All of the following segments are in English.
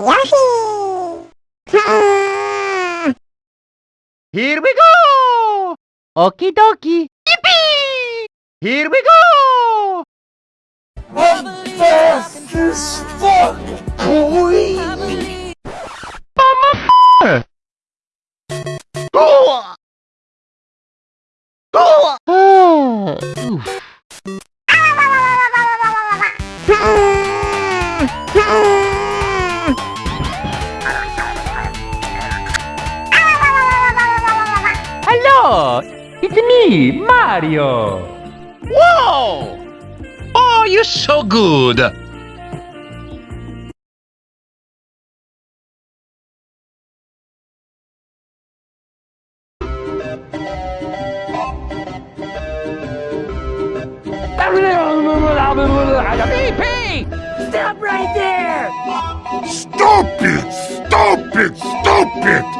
Yoshi! Here we go! Okie dokie! Yippee! Here we go! I'm fast as fuck, boy! Go! Ah, oof. It's me, Mario! Whoa! Oh, you're so good! PP! Stop right there! Stop it! Stop it! Stop it!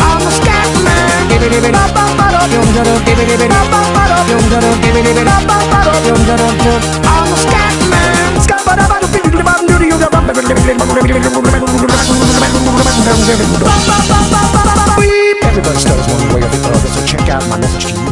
I'm a scat man. Everybody one way or the other, so check out my message to you.